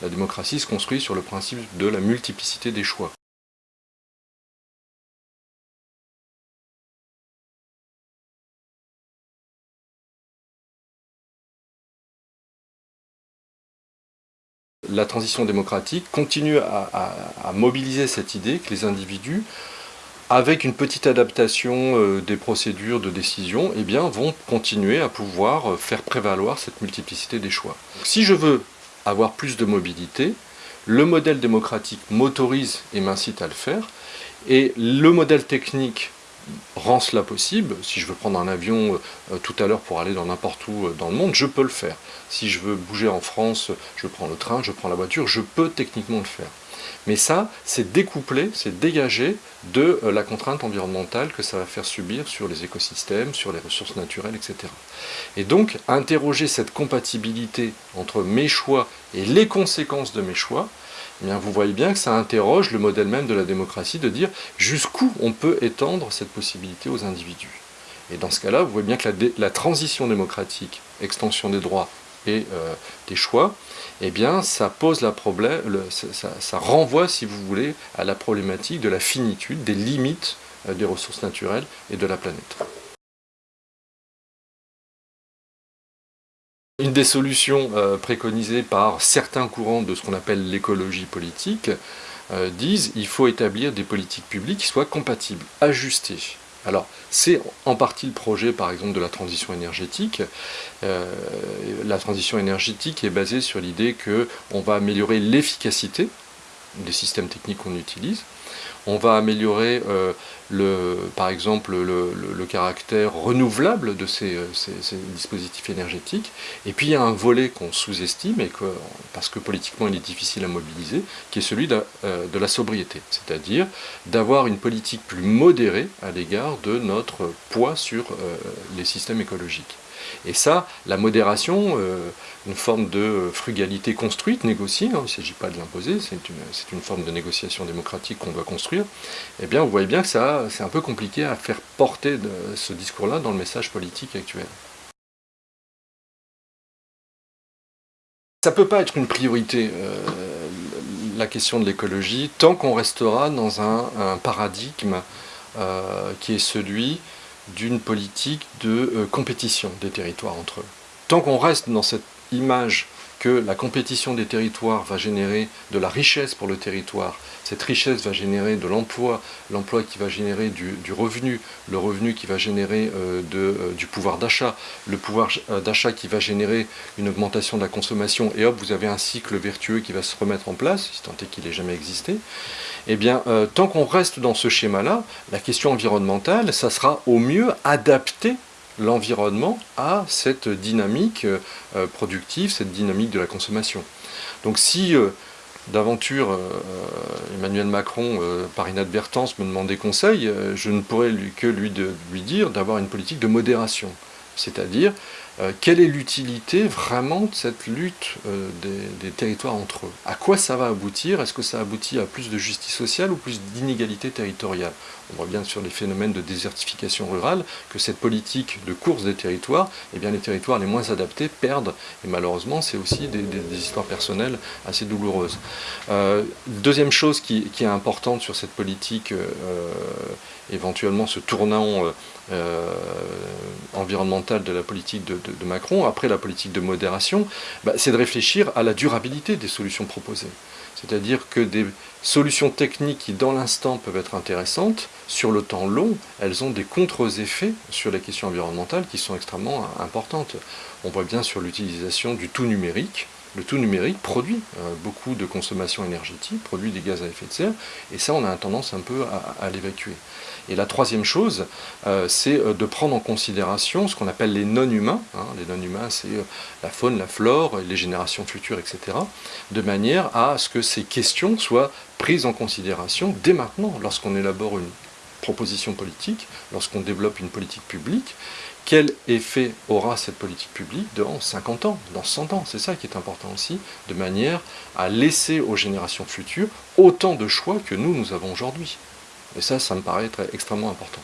La démocratie se construit sur le principe de la multiplicité des choix. La transition démocratique continue à, mobiliser cette idée que les individus avec une petite adaptation euh, des procédures de décision, eh vont continuer à pouvoir euh, faire prévaloir cette multiplicité des choix. Si je veux avoir plus de mobilité, le modèle démocratique m'autorise et m'incite à le faire, et le modèle technique rend cela possible. Si je veux prendre un avion euh, tout à l'heure pour aller dans n'importe où dans le monde, je peux le faire. Si je veux bouger en France, je prends le train, je prends la voiture, je peux techniquement le faire. Mais ça, c'est découplé, c'est dégagé de euh, la contrainte environnementale que ça va faire subir sur les écosystèmes, sur les ressources naturelles, etc. Et donc, interroger cette compatibilité entre mes choix et les conséquences de mes choix, eh bien, vous voyez bien que ça interroge le modèle même de la démocratie de dire jusqu'où on peut étendre cette possibilité aux individus. Et dans ce cas-là, vous voyez bien que la transition démocratique, extension des droits, et euh, des choix, eh bien, ça pose la problème, ça, renvoie, si vous voulez, à la problématique de la finitude, des limites euh, des ressources naturelles et de la planète. Une des solutions euh, préconisées par certains courants de ce qu'on appelle l'écologie politique disent qu'il faut établir des politiques publiques qui soient compatibles, ajustées alors, c'est en partie le projet, par exemple, de la transition énergétique. Euh, la transition énergétique est basée sur l'idée qu'on va améliorer l'efficacité des systèmes techniques qu'on utilise, on va améliorer, euh, le, par exemple, le, caractère renouvelable de euh, ces, dispositifs énergétiques. Et puis il y a un volet qu'on sous-estime, et parce que politiquement il est difficile à mobiliser, qui est celui de, euh, de la sobriété. C'est-à-dire d'avoir une politique plus modérée à l'égard de notre poids sur les systèmes écologiques. Et ça, la modération, euh, une forme de frugalité construite, négociée, hein, il ne s'agit pas de l'imposer, c'est une, forme de négociation démocratique qu'on doit construire, eh bien vous voyez bien que ça, c'est un peu compliqué à faire porter ce discours-là dans le message politique actuel. Ça ne peut pas être une priorité, euh, la question de l'écologie, tant qu'on restera dans un, paradigme euh, qui est celui d'une politique de euh, compétition des territoires entre eux. Tant qu'on reste dans cette image que la compétition des territoires va générer de la richesse pour le territoire, cette richesse va générer de l'emploi, l'emploi qui va générer du, revenu, le revenu qui va générer euh, euh, du pouvoir d'achat, le pouvoir d'achat qui va générer une augmentation de la consommation, et hop, vous avez un cycle vertueux qui va se remettre en place, si tant est qu'il n'ait jamais existé, eh bien, tant qu'on reste dans ce schéma-là, la question environnementale, ça sera au mieux adapté l'environnement à cette dynamique euh, productive, cette dynamique de la consommation. Donc si euh, d'aventure euh, Emmanuel Macron, par inadvertance, me demandait conseil, je ne pourrais que lui, lui dire d'avoir une politique de modération. C'est-à-dire, quelle est l'utilité vraiment de cette lutte des, territoires entre eux? À quoi ça va aboutir? Est-ce que ça aboutit à plus de justice sociale ou plus d'inégalité territoriale? On voit bien sur les phénomènes de désertification rurale que cette politique de course des territoires, eh bien les territoires les moins adaptés perdent. Et malheureusement, c'est aussi des, histoires personnelles assez douloureuses. Euh, deuxième chose qui, est importante sur cette politique, euh, éventuellement ce tournant euh, environnemental de la politique de, Macron, après la politique de modération, bah, c'est de réfléchir à la durabilité des solutions proposées. C'est-à-dire que des solutions techniques qui, dans l'instant, peuvent être intéressantes, sur le temps long, elles ont des contre-effets sur les questions environnementales qui sont extrêmement importantes. On voit bien sur l'utilisation du tout numérique, le tout numérique produit euh, beaucoup de consommation énergétique, produit des gaz à effet de serre, et ça on a tendance un peu à, l'évacuer. Et la troisième chose, euh, c'est euh, de prendre en considération ce qu'on appelle les non-humains, hein. les non-humains c'est la faune, la flore, les générations futures, etc., de manière à ce que ces questions soient prises en considération dès maintenant, lorsqu'on élabore une proposition politique, lorsqu'on développe une politique publique, quel effet aura cette politique publique dans 50 ans, dans 100 ans? C'est ça qui est important aussi, de manière à laisser aux générations futures autant de choix que nous, nous avons aujourd'hui. Et ça, ça me paraît extrêmement important.